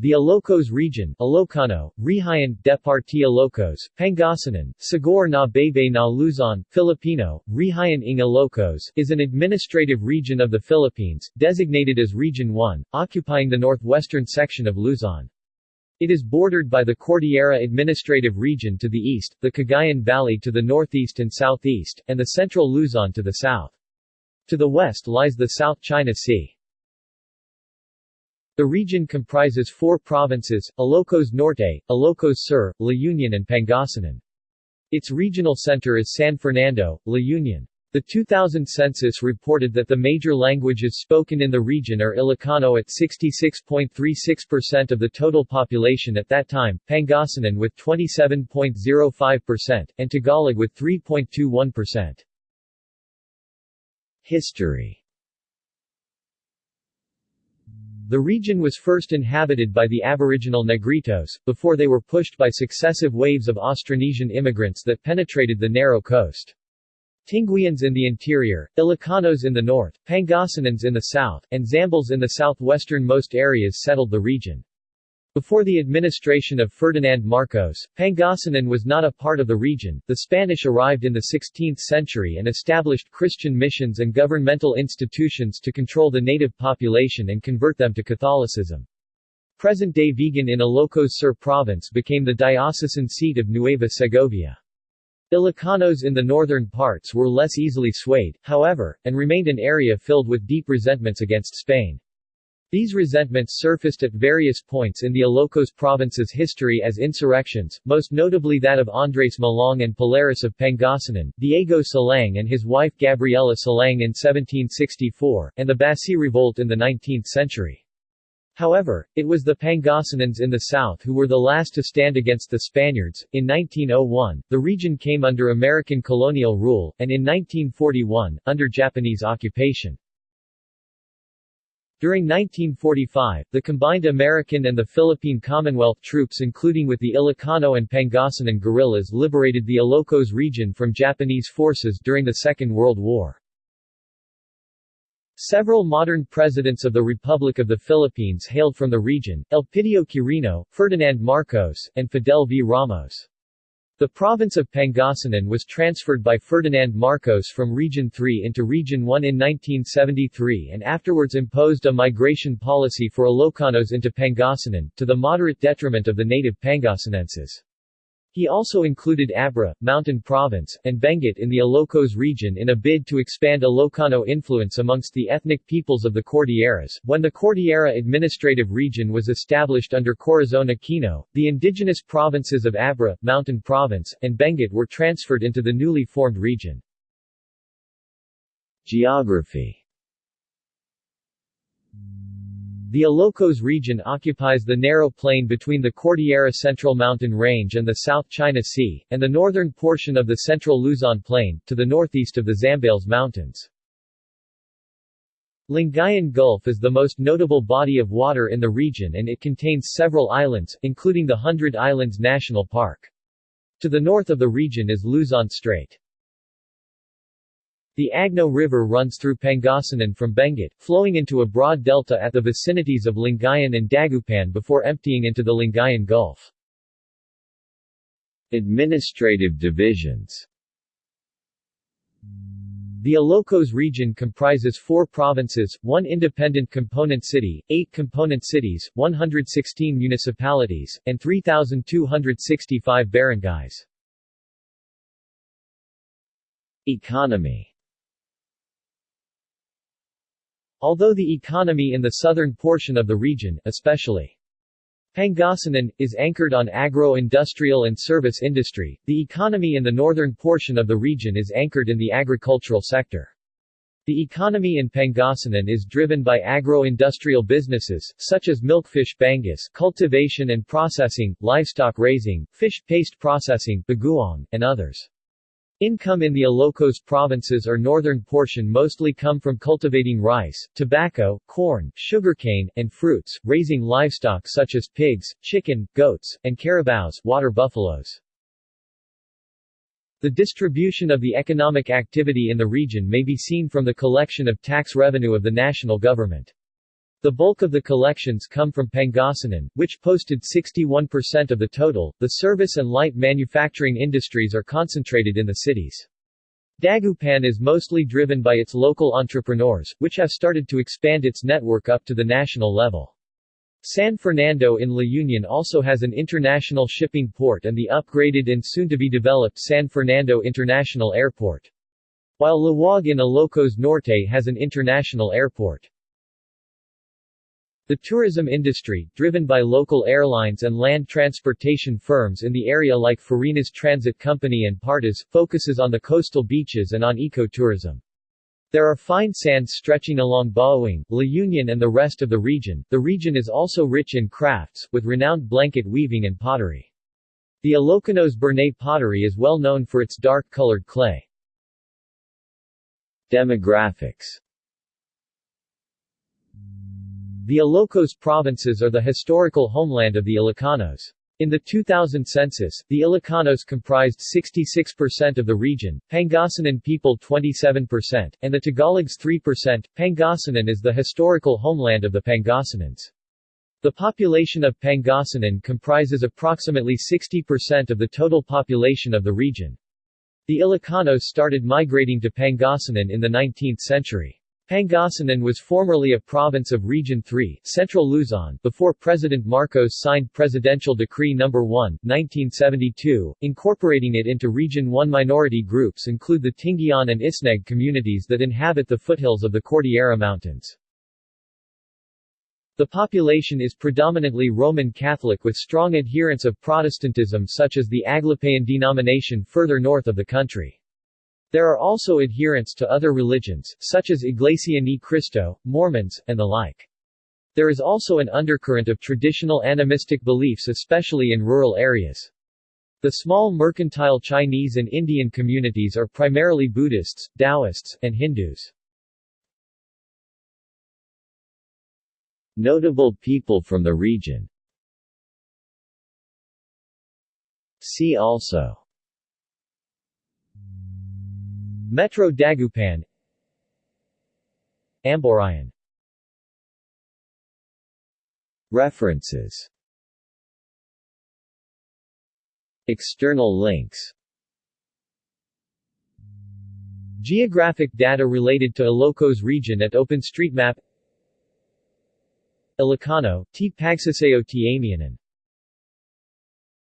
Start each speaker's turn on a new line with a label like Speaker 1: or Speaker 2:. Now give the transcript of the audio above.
Speaker 1: The Ilocos region Ilocano, Rihayan, Departi Ilocos, Pangasinan, Sigor na Bebe na Luzon, Filipino, Rihayan ng Ilocos is an administrative region of the Philippines, designated as Region 1, occupying the northwestern section of Luzon. It is bordered by the Cordillera Administrative Region to the east, the Cagayan Valley to the northeast and southeast, and the central Luzon to the south. To the west lies the South China Sea. The region comprises four provinces, Ilocos Norte, Ilocos Sur, La Union and Pangasinan. Its regional center is San Fernando, La Union. The 2000 census reported that the major languages spoken in the region are Ilocano at 66.36% of the total population at that time, Pangasinan with 27.05%, and Tagalog with 3.21%. History The region was first inhabited by the aboriginal Negritos, before they were pushed by successive waves of Austronesian immigrants that penetrated the narrow coast. Tinguians in the interior, Ilocanos in the north, Pangasinans in the south, and Zambales in the southwestern-most areas settled the region. Before the administration of Ferdinand Marcos, Pangasinan was not a part of the region. The Spanish arrived in the 16th century and established Christian missions and governmental institutions to control the native population and convert them to Catholicism. Present-day Vigan in Ilocos Sur province became the diocesan seat of Nueva Segovia. Ilocanos in the northern parts were less easily swayed, however, and remained an area filled with deep resentments against Spain. These resentments surfaced at various points in the Ilocos province's history as insurrections, most notably that of Andres Malong and Palaris of Pangasinan, Diego Silang and his wife Gabriela Silang in 1764, and the Basi Revolt in the 19th century. However, it was the Pangasinans in the south who were the last to stand against the Spaniards. In 1901, the region came under American colonial rule, and in 1941, under Japanese occupation. During 1945, the combined American and the Philippine Commonwealth troops including with the Ilocano and Pangasinan guerrillas liberated the Ilocos region from Japanese forces during the Second World War. Several modern presidents of the Republic of the Philippines hailed from the region, Elpidio Quirino, Ferdinand Marcos, and Fidel V. Ramos. The province of Pangasinan was transferred by Ferdinand Marcos from Region 3 into Region 1 in 1973 and afterwards imposed a migration policy for Ilocanos into Pangasinan, to the moderate detriment of the native Pangasinenses. He also included Abra, Mountain Province, and Benguet in the Ilocos region in a bid to expand Ilocano influence amongst the ethnic peoples of the Cordilleras. When the Cordillera Administrative Region was established under Corazon Aquino, the indigenous provinces of Abra, Mountain Province, and Benguet were transferred into the newly formed region. Geography the Ilocos region occupies the narrow plain between the Cordillera Central Mountain Range and the South China Sea, and the northern portion of the Central Luzon Plain, to the northeast of the Zambales Mountains. Lingayen Gulf is the most notable body of water in the region and it contains several islands, including the Hundred Islands National Park. To the north of the region is Luzon Strait. The Agno River runs through Pangasinan from Benguet, flowing into a broad delta at the vicinities of Lingayen and Dagupan before emptying into the Lingayen Gulf. Administrative divisions the Ilocos region comprises four provinces, one independent component city, eight component cities, 116 municipalities, and 3,265 barangays. Economy Although the economy in the southern portion of the region, especially Pangasinan, is anchored on agro-industrial and service industry, the economy in the northern portion of the region is anchored in the agricultural sector. The economy in Pangasinan is driven by agro-industrial businesses, such as milkfish bangus cultivation and processing, livestock raising, fish paste processing bagoong, and others. Income in the Ilocos provinces or northern portion mostly come from cultivating rice, tobacco, corn, sugarcane, and fruits, raising livestock such as pigs, chicken, goats, and carabaos water buffaloes. The distribution of the economic activity in the region may be seen from the collection of tax revenue of the national government. The bulk of the collections come from Pangasinan, which posted 61% of the total. The service and light manufacturing industries are concentrated in the cities. Dagupan is mostly driven by its local entrepreneurs, which have started to expand its network up to the national level. San Fernando in La Union also has an international shipping port and the upgraded and soon-to-be-developed San Fernando International Airport. While Laoag in Ilocos Norte has an international airport. The tourism industry, driven by local airlines and land transportation firms in the area like Farinas Transit Company and Partas, focuses on the coastal beaches and on ecotourism. There are fine sands stretching along Bauang, La Union and the rest of the region. The region is also rich in crafts, with renowned blanket weaving and pottery. The Ilocanos Burnay pottery is well known for its dark-colored clay. Demographics the Ilocos provinces are the historical homeland of the Ilocanos. In the 2000 census, the Ilocanos comprised 66% of the region, Pangasinan people 27%, and the Tagalogs 3%. Pangasinan is the historical homeland of the Pangasinans. The population of Pangasinan comprises approximately 60% of the total population of the region. The Ilocanos started migrating to Pangasinan in the 19th century. Pangasinan was formerly a province of Region 3, Central Luzon, before President Marcos signed Presidential Decree No. 1, 1972, incorporating it into Region 1. Minority groups include the Tingian and Isneg communities that inhabit the foothills of the Cordillera Mountains. The population is predominantly Roman Catholic with strong adherents of Protestantism such as the Aglipayan denomination further north of the country. There are also adherents to other religions, such as Iglesia Ni Cristo, Mormons, and the like. There is also an undercurrent of traditional animistic beliefs especially in rural areas. The small mercantile Chinese and Indian communities are primarily Buddhists, Taoists, and Hindus. Notable people from the region See also Metro Dagupan Amburayan. References. External links. Geographic data related to Ilocos region at OpenStreetMap. Ilocano, T. Pagsasao T. Amianan